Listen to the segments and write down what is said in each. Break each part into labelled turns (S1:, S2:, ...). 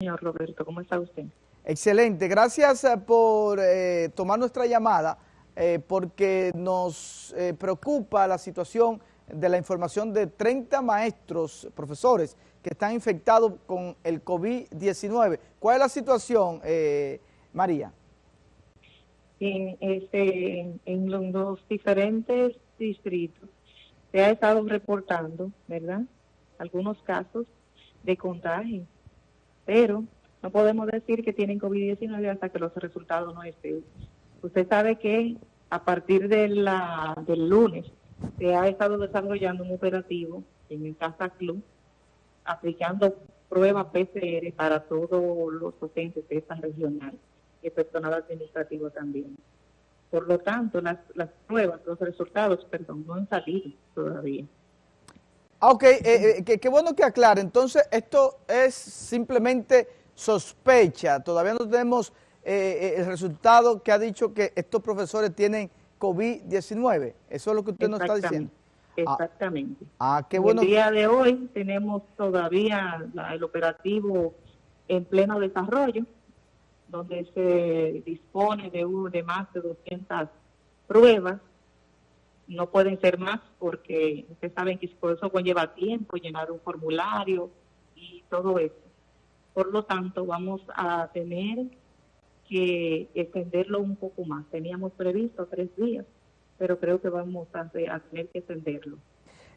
S1: señor Roberto. ¿Cómo está usted?
S2: Excelente. Gracias eh, por eh, tomar nuestra llamada eh, porque nos preocupa la situación de la información de 30 maestros, profesores, que están infectados con el COVID-19. ¿Cuál es la situación, María?
S1: En, este, en los diferentes distritos se ha estado reportando, ¿verdad?, algunos casos de contagio, pero no podemos decir que tienen COVID-19 hasta que los resultados no estén. Usted sabe que a partir del lunes se ha estado desarrollando un operativo en el Casa Club aplicando pruebas PCR para todos los docentes de esta regional y personal administrativo también. Por lo tanto, las, las pruebas, los resultados, perdón, no han salido todavía.
S2: Ah, ok, eh, eh, qué bueno que aclare. Entonces, esto es simplemente sospecha. Todavía no tenemos eh, el resultado que ha dicho que estos profesores tienen COVID-19. Eso es lo que usted nos está diciendo.
S1: Ah, Exactamente.
S2: Ah, qué bueno.
S1: El día de hoy tenemos todavía el operativo en pleno desarrollo, donde se dispone de, de más de 200 pruebas no pueden ser más porque ustedes saben que por eso conlleva tiempo llenar un formulario y todo eso. Por lo tanto, vamos a tener que extenderlo un poco más. Teníamos previsto tres días, pero creo que vamos a, tener que extenderlo.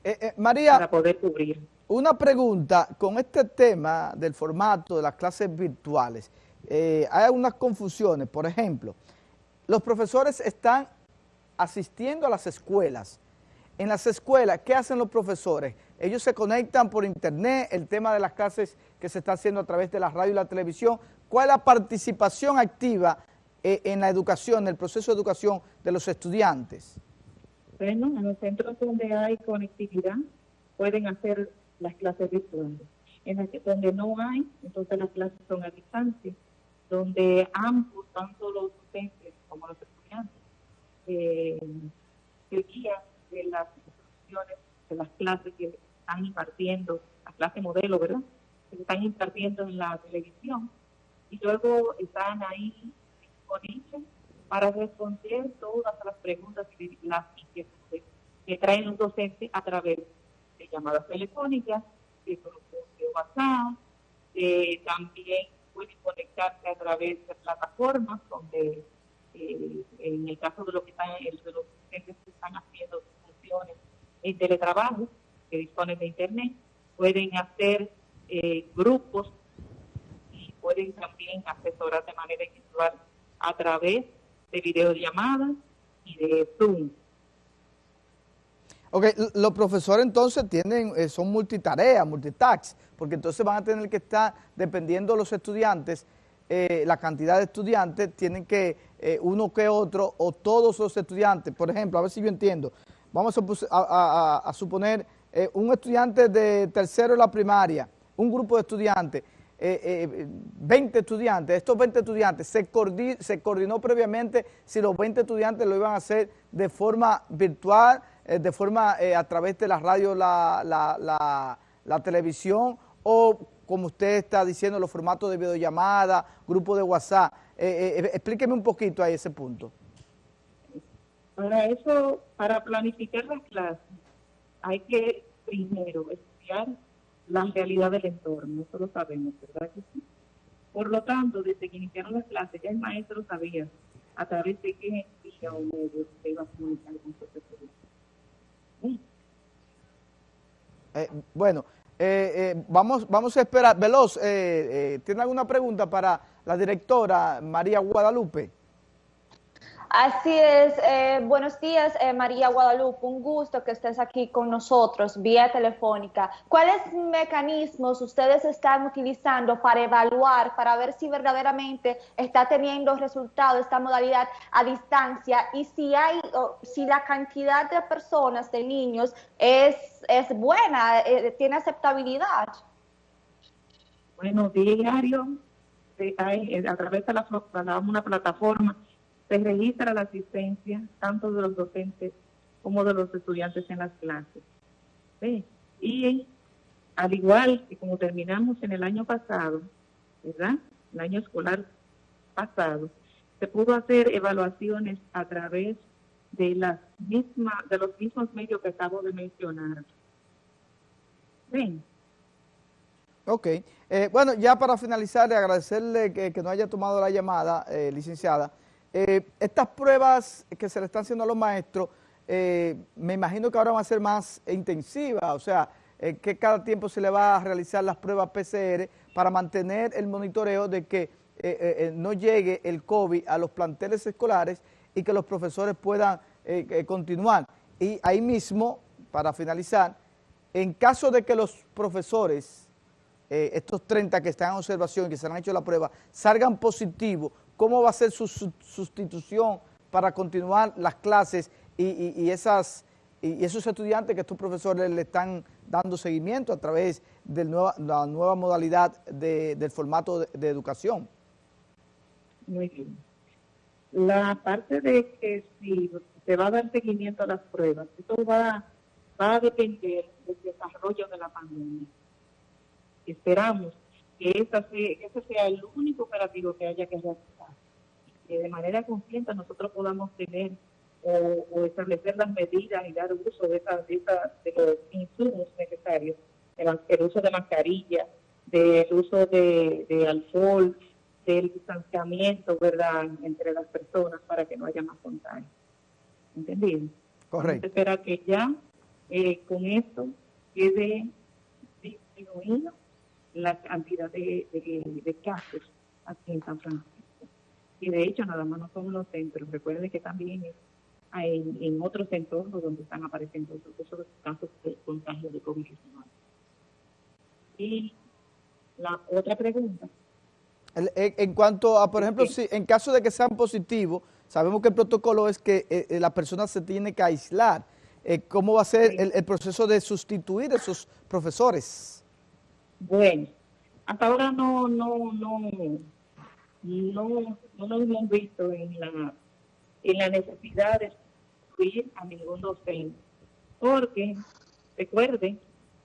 S2: Eh, eh, María,
S1: para poder cubrir.
S2: Una pregunta, con este tema del formato de las clases virtuales, eh, hay algunas confusiones, por ejemplo, los profesores están asistiendo a las escuelas. En las escuelas, ¿qué hacen los profesores? Ellos se conectan por internet, el tema de las clases que se está haciendo a través de la radio y la televisión. ¿Cuál es la participación activa eh, en la educación, en el proceso de educación de los estudiantes?
S1: Bueno, en los centros donde hay conectividad pueden hacer las clases virtuales. En las que donde no hay, entonces las clases son a distancia, donde ambos, tanto los docentes como los estudiantes, eh, guía de las instrucciones, de las clases que están impartiendo, la clase modelo, ¿verdad? Que están impartiendo en la televisión y luego están ahí disponibles para responder todas las preguntas y las que traen los docentes a través de llamadas telefónicas, de grupos de WhatsApp, también pueden conectarse a través de plataformas donde eh, en el caso de, lo que están, de los que están haciendo funciones en teletrabajo, que disponen de internet, pueden hacer eh, grupos y pueden también asesorar de manera individual a través de videollamadas y de Zoom.
S2: Ok, los profesores entonces tienen, eh, son multitareas, multitax, porque entonces van a tener que estar, dependiendo de los estudiantes, eh, la cantidad de estudiantes, tienen que eh, uno que otro o todos los estudiantes, por ejemplo, a ver si yo entiendo, vamos a, suponer eh, un estudiante de tercero de la primaria, un grupo de estudiantes, 20 estudiantes, estos 20 estudiantes, se, se coordinó previamente si los 20 estudiantes lo iban a hacer de forma virtual, de forma a través de la radio, la, la televisión o como usted está diciendo, los formatos de videollamada, grupo de WhatsApp. Eh, eh, eh, explíqueme un poquito a ese punto.
S1: Para eso, para planificar las clases, hay que primero estudiar la realidad del entorno, eso lo sabemos, ¿verdad que sí? Por lo tanto, desde que iniciaron las clases, ya el maestro sabía a través de qué vía o medio se iba a comunicar con su estudiantes.
S2: Eh, bueno, eh, eh, vamos, vamos a esperar. Veloz, eh, ¿tiene alguna pregunta para la directora María Guadalupe?
S3: Así es, eh, buenos días eh, María Guadalupe, un gusto que estés aquí con nosotros vía telefónica. ¿Cuáles mecanismos ustedes están utilizando para evaluar, para ver si verdaderamente está teniendo resultado esta modalidad a distancia y si hay, si la cantidad de personas, de niños, es, es buena, eh, tiene aceptabilidad?
S1: Bueno, diario, a través de la, una plataforma se registra la asistencia tanto de los docentes como de los estudiantes en las clases. Y al igual que como terminamos en el año pasado, ¿verdad? El año escolar pasado, se pudo hacer evaluaciones a través de las mismas, de los mismos medios que acabo de mencionar.
S2: Ven. Ok. Eh, bueno, ya para finalizar, agradecerle que, que nos haya tomado la llamada, eh, licenciada. Eh, estas pruebas que se le están haciendo a los maestros, me imagino que ahora van a ser más intensivas, o sea, que cada tiempo se le va a realizar las pruebas PCR para mantener el monitoreo de que no llegue el COVID a los planteles escolares y que los profesores puedan continuar. Y ahí mismo, para finalizar, en caso de que los profesores eh, estos 30 que están en observación y que se han hecho la prueba, salgan positivos, ¿cómo va a ser su, sustitución para continuar las clases y, esas, y esos estudiantes que estos profesores le están dando seguimiento a través de la nueva modalidad del formato de, educación?
S1: Muy bien. La parte de que si se va a dar seguimiento a las pruebas, esto va, va a depender del desarrollo de la pandemia. Esperamos que, ese sea el único operativo que haya que realizar. Que de manera consciente nosotros podamos tener o, establecer las medidas y dar uso de, esa, de, los insumos necesarios, el, uso de mascarilla, del uso de, de alcohol, del distanciamiento, ¿verdad?, entre las personas para que no haya más contagio. ¿Entendido?
S2: Correcto.
S1: Espera que ya eh, con esto quede disminuido la cantidad de, de, casos aquí en San Francisco. Y de hecho, nada más no son los centros. Recuerden que también hay en otros entornos donde están apareciendo esos casos de contagio de COVID-19. Y la otra pregunta.
S2: En cuanto a, por ejemplo, si en caso de que sean positivos, sabemos que el protocolo es que eh, eh, la persona se tiene que aislar. Eh, ¿Cómo va a ser el, el proceso de sustituir a esos profesores?
S1: Bueno, hasta ahora no, no, no, no, no nos hemos visto en la, en la necesidad de subir a ningún docente, porque recuerden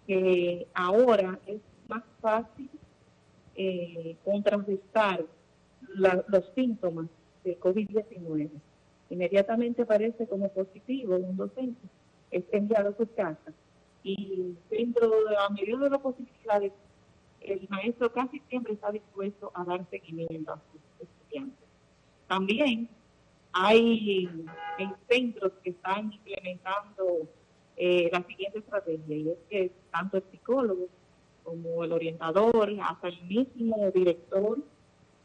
S1: que ahora es más fácil eh, contrarrestar los síntomas de COVID-19. Inmediatamente aparece como positivo un docente, es enviado a su casa y dentro de la medida de las posibilidades el maestro casi siempre está dispuesto a dar seguimiento a sus estudiantes. También hay centros que están implementando eh, la siguiente estrategia y es que tanto el psicólogo como el orientador, hasta el mismo director,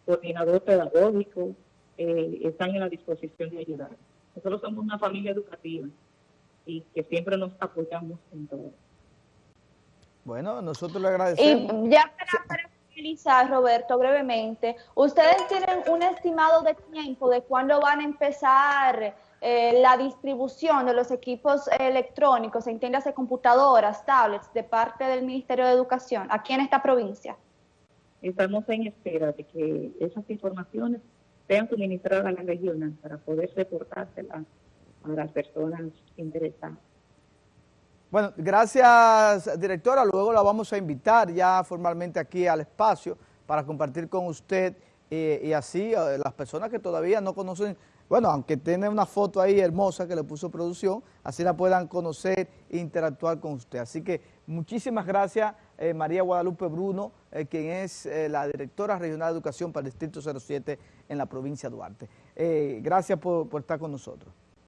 S1: coordinador pedagógico, eh, están en la disposición de ayudar. Nosotros somos una familia educativa y que siempre nos apoyamos en todo.
S2: Bueno, nosotros le agradecemos.
S3: Y ya para, finalizar, Roberto, brevemente, ¿ustedes tienen un estimado de tiempo de cuándo van a empezar eh, la distribución de los equipos electrónicos, entiéndase computadoras, tablets, de parte del Ministerio de Educación, aquí en esta provincia?
S1: Estamos en espera de que esas informaciones sean suministradas a la región para poder reportárselas a las personas interesadas.
S2: Bueno, gracias directora, luego la vamos a invitar ya formalmente aquí al espacio para compartir con usted eh, y así eh, las personas que todavía no conocen, bueno, aunque tiene una foto ahí hermosa que le puso producción, así la puedan conocer e interactuar con usted. Así que muchísimas gracias eh, María Guadalupe Bruno, quien es la directora regional de educación para el Distrito 07 en la provincia de Duarte. gracias por estar con nosotros.